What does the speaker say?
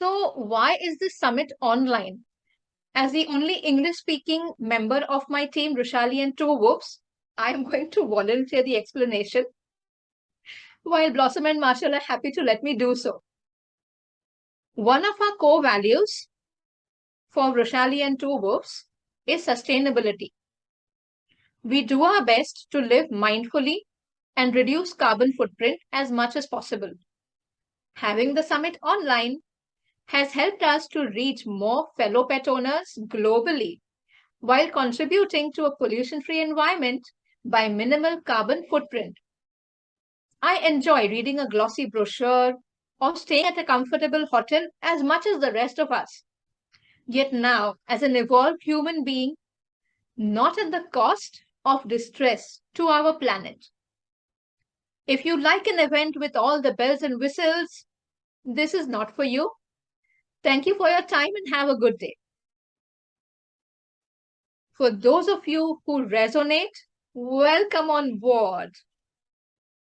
So why is this summit online? As the only English-speaking member of my team, Roshali and Two Whoops, I am going to volunteer the explanation, while Blossom and Marshall are happy to let me do so. One of our core values for Roshali and Two Whoops is sustainability. We do our best to live mindfully and reduce carbon footprint as much as possible. Having the summit online has helped us to reach more fellow pet owners globally while contributing to a pollution-free environment by minimal carbon footprint. I enjoy reading a glossy brochure or staying at a comfortable hotel as much as the rest of us. Yet now, as an evolved human being, not at the cost of distress to our planet. If you like an event with all the bells and whistles, this is not for you. Thank you for your time and have a good day. For those of you who resonate, welcome on board.